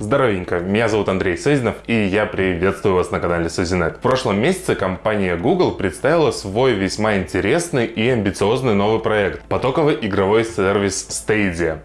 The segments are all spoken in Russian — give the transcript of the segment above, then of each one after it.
Здоровенько, меня зовут Андрей Созинов и я приветствую вас на канале Созинет. В прошлом месяце компания Google представила свой весьма интересный и амбициозный новый проект – потоковый игровой сервис Stadia.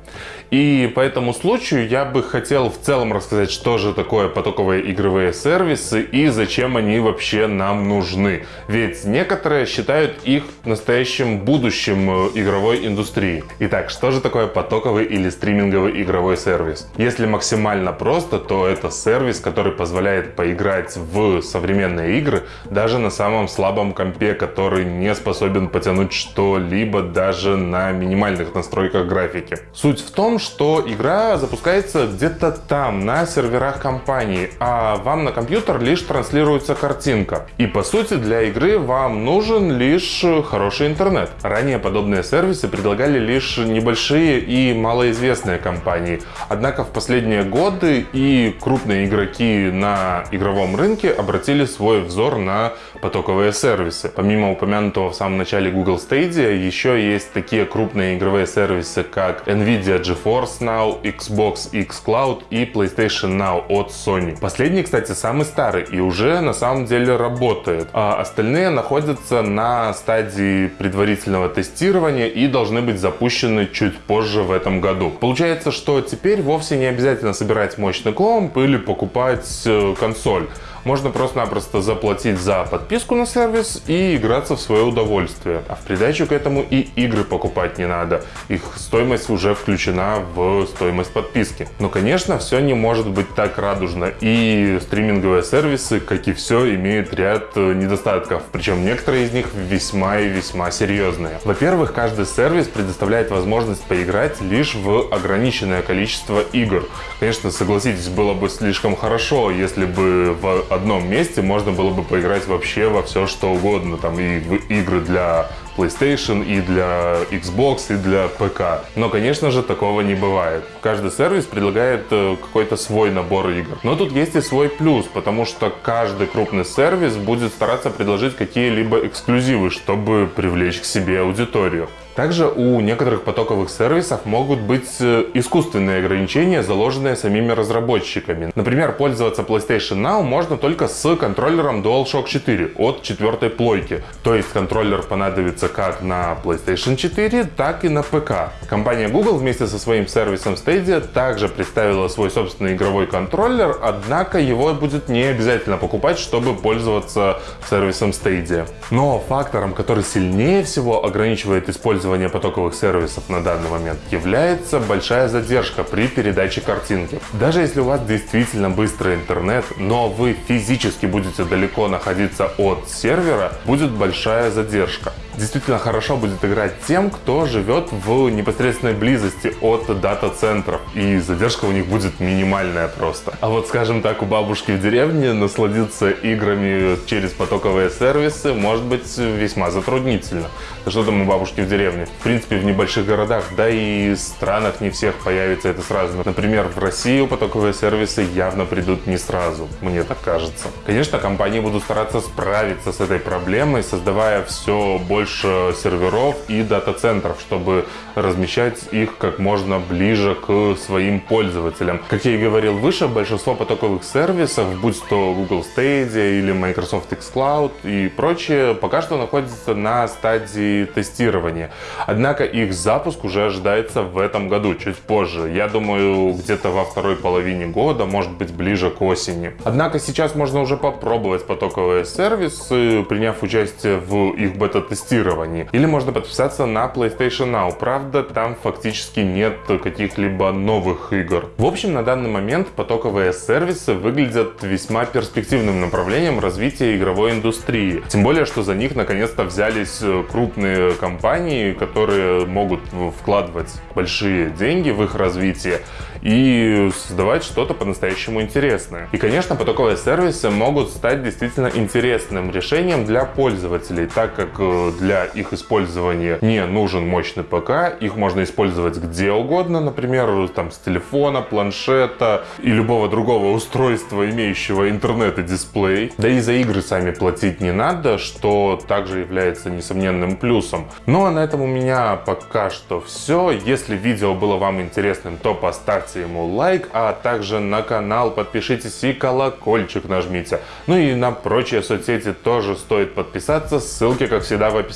И по этому случаю я бы хотел в целом рассказать, что же такое потоковые игровые сервисы и зачем они вообще нам нужны. Ведь некоторые считают их настоящим будущим э, игровой индустрии. Итак, что же такое потоковый или стриминговый игровой сервис? Если максимально просто, то это сервис, который позволяет поиграть в современные игры даже на самом слабом компе, который не способен потянуть что-либо даже на минимальных настройках графики. Суть в том, что игра запускается где-то там, на серверах компании, а вам на компьютер лишь транслируется картинка. И по сути для игры вам нужен лишь хороший интернет. Ранее подобные сервисы предлагали лишь небольшие и малоизвестные компании. Однако в последние годы и крупные игроки на игровом рынке обратили свой взор на потоковые сервисы. Помимо упомянутого в самом начале Google Stadia, еще есть такие крупные игровые сервисы, как Nvidia GeForce Now, Xbox xCloud и PlayStation Now от Sony. Последний, кстати, самый старый и уже на самом деле работает. А остальные находятся на стадии предварительного тестирования и должны быть запущены чуть позже в этом году. Получается, что теперь вовсе не обязательно собирать мощный комп или покупать э, консоль можно просто-напросто заплатить за подписку на сервис и играться в свое удовольствие. А в придачу к этому и игры покупать не надо. Их стоимость уже включена в стоимость подписки. Но, конечно, все не может быть так радужно. И стриминговые сервисы, как и все, имеют ряд э, недостатков. Причем некоторые из них весьма и весьма серьезные. Во-первых, каждый сервис предоставляет возможность поиграть лишь в ограниченное количество игр. Конечно, согласитесь, было бы слишком хорошо, если бы в одном месте можно было бы поиграть вообще во все, что угодно. Там и игры для PlayStation, и для Xbox, и для ПК. Но, конечно же, такого не бывает. Каждый сервис предлагает э, какой-то свой набор игр. Но тут есть и свой плюс, потому что каждый крупный сервис будет стараться предложить какие-либо эксклюзивы, чтобы привлечь к себе аудиторию. Также у некоторых потоковых сервисов могут быть э, искусственные ограничения, заложенные самими разработчиками. Например, пользоваться PlayStation Now можно только с контроллером DualShock 4 от четвертой плойки. То есть контроллер понадобится как на PlayStation 4, так и на ПК. Компания Google вместе со своим сервисом Stadia также представила свой собственный игровой контроллер, однако его будет не обязательно покупать, чтобы пользоваться сервисом Stadia. Но фактором, который сильнее всего ограничивает использование использования потоковых сервисов на данный момент является большая задержка при передаче картинки. Даже если у вас действительно быстрый интернет, но вы физически будете далеко находиться от сервера, будет большая задержка действительно хорошо будет играть тем, кто живет в непосредственной близости от дата-центров. И задержка у них будет минимальная просто. А вот, скажем так, у бабушки в деревне насладиться играми через потоковые сервисы может быть весьма затруднительно. Что там у бабушки в деревне? В принципе, в небольших городах, да и странах не всех появится это сразу. Например, в Россию потоковые сервисы явно придут не сразу, мне так кажется. Конечно, компании будут стараться справиться с этой проблемой, создавая все больше больше серверов и дата-центров, чтобы размещать их как можно ближе к своим пользователям. Как я и говорил выше, большинство потоковых сервисов, будь то Google Stadia или Microsoft xCloud и прочее, пока что находятся на стадии тестирования. Однако их запуск уже ожидается в этом году, чуть позже. Я думаю, где-то во второй половине года, может быть ближе к осени. Однако сейчас можно уже попробовать потоковые сервисы, приняв участие в их бета-тестировании тестировании. Или можно подписаться на PlayStation Now. Правда, там фактически нет каких-либо новых игр. В общем, на данный момент потоковые сервисы выглядят весьма перспективным направлением развития игровой индустрии. Тем более, что за них наконец-то взялись э, крупные компании, которые могут вкладывать большие деньги в их развитие и создавать что-то по-настоящему интересное. И, конечно, потоковые сервисы могут стать действительно интересным решением для пользователей, так как э, для их использования не нужен мощный ПК, их можно использовать где угодно, например, там с телефона, планшета и любого другого устройства, имеющего интернет и дисплей. Да и за игры сами платить не надо, что также является несомненным плюсом. Ну а на этом у меня пока что все. Если видео было вам интересным, то поставьте ему лайк, а также на канал подпишитесь и колокольчик нажмите. Ну и на прочие соцсети тоже стоит подписаться, ссылки как всегда в описании.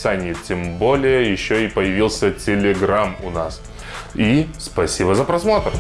Тем более еще и появился телеграм у нас. И спасибо за просмотр!